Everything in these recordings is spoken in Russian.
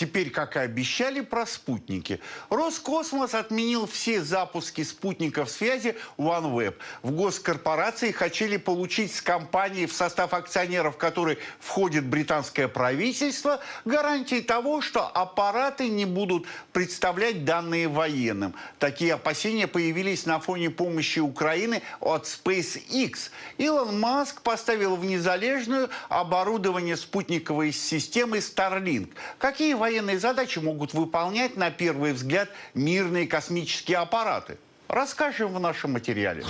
Теперь, как и обещали про спутники, Роскосмос отменил все запуски спутников связи OneWeb. В госкорпорации хотели получить с компанией, в состав акционеров которой входит британское правительство, гарантии того, что аппараты не будут представлять данные военным. Такие опасения появились на фоне помощи Украины от SpaceX. Илон Маск поставил в незалежную оборудование спутниковой системы Starlink. Какие военные задачи могут выполнять, на первый взгляд, мирные космические аппараты? Расскажем в нашем материале.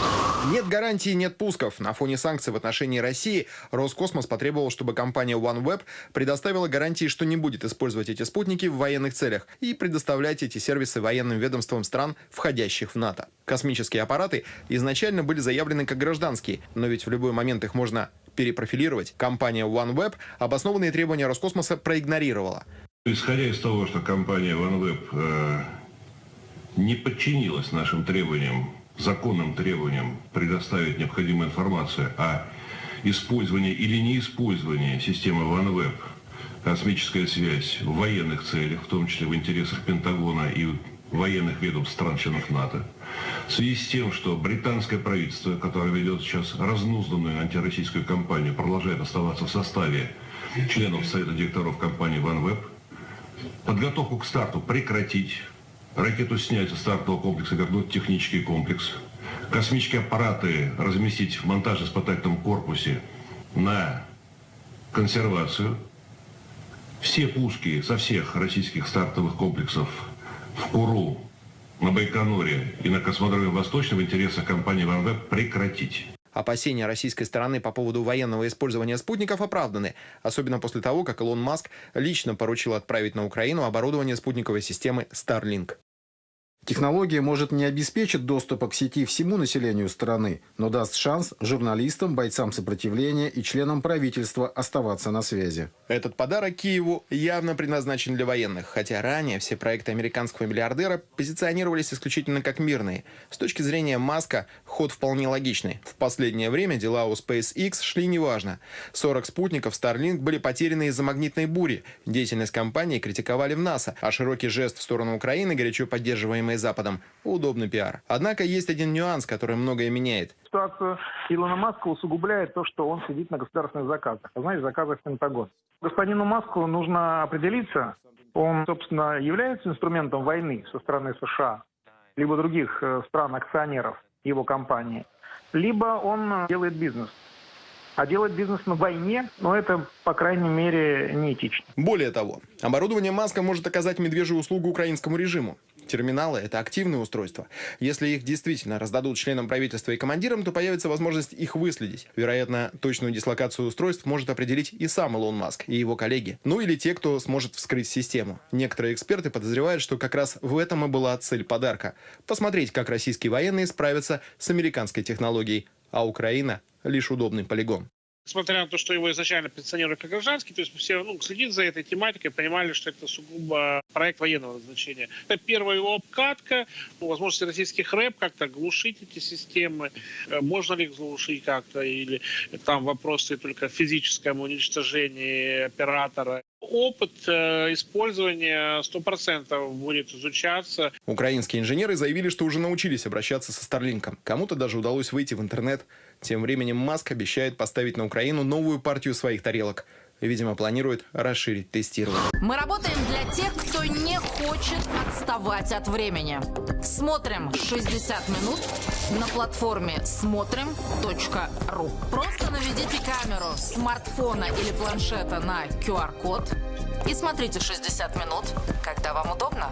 Нет гарантии, нет пусков. На фоне санкций в отношении России Роскосмос потребовал, чтобы компания OneWeb предоставила гарантии, что не будет использовать эти спутники в военных целях и предоставлять эти сервисы военным ведомствам стран, входящих в НАТО. Космические аппараты изначально были заявлены как гражданские, но ведь в любой момент их можно перепрофилировать. Компания OneWeb обоснованные требования Роскосмоса проигнорировала. Исходя из того, что компания OneWeb э, не подчинилась нашим требованиям, законным требованиям предоставить необходимую информацию о использовании или неиспользовании системы OneWeb, космическая связь в военных целях, в том числе в интересах Пентагона и военных ведомств стран-членов НАТО, в связи с тем, что британское правительство, которое ведет сейчас разнузданную антироссийскую кампанию, продолжает оставаться в составе членов Совета директоров компании OneWeb, подготовку к старту прекратить, ракету снять со стартового комплекса, вернуть технический комплекс, космические аппараты разместить в монтажно-испытательном корпусе на консервацию, все пушки со всех российских стартовых комплексов в Куру, на Байконуре и на космодроме Восточном в интересах компании «Ванвеб» прекратить. Опасения российской стороны по поводу военного использования спутников оправданы, особенно после того, как Илон Маск лично поручил отправить на Украину оборудование спутниковой системы Starlink. Технология может не обеспечить доступа к сети всему населению страны, но даст шанс журналистам, бойцам сопротивления и членам правительства оставаться на связи. Этот подарок Киеву явно предназначен для военных, хотя ранее все проекты американского миллиардера позиционировались исключительно как мирные. С точки зрения Маска, ход вполне логичный. В последнее время дела у SpaceX шли неважно. 40 спутников Starlink были потеряны из-за магнитной бури. Деятельность компании критиковали в НАСА, а широкий жест в сторону Украины, горячо поддерживаемый Западом, удобный пиар. Однако есть один нюанс, который многое меняет. Ситуацию Илона Маска усугубляет то, что он сидит на государственных заказах, а знаете, заказах Пентагон. Господину Маску нужно определиться, он, собственно, является инструментом войны со стороны США, либо других э, стран-акционеров его компании, либо он делает бизнес. А делать бизнес на войне, ну это, по крайней мере, неэтично. Более того, оборудование Маска может оказать медвежью услугу украинскому режиму. Терминалы – это активные устройства. Если их действительно раздадут членам правительства и командирам, то появится возможность их выследить. Вероятно, точную дислокацию устройств может определить и сам Илон Маск, и его коллеги. Ну или те, кто сможет вскрыть систему. Некоторые эксперты подозревают, что как раз в этом и была цель подарка. Посмотреть, как российские военные справятся с американской технологией, а Украина – лишь удобный полигон несмотря на то, что его изначально позиционируют как гражданский, то есть все ну, следить за этой тематикой, понимали, что это сугубо проект военного назначения. Это первая его обкатка, ну, возможности российских рэп как-то глушить эти системы, э, можно ли их глушить как-то, или там вопросы только в физическом оператора опыт э, использования 100% будет изучаться. Украинские инженеры заявили, что уже научились обращаться со Старлинком. Кому-то даже удалось выйти в интернет. Тем временем Маск обещает поставить на Украину новую партию своих тарелок. Видимо, планирует расширить тестирование. Мы работаем для тех, кто не хочет отставать от времени. Смотрим 60 минут на платформе смотрим.ру. Просто наведите камеру смартфона или планшета на QR-код и смотрите 60 минут, когда вам удобно.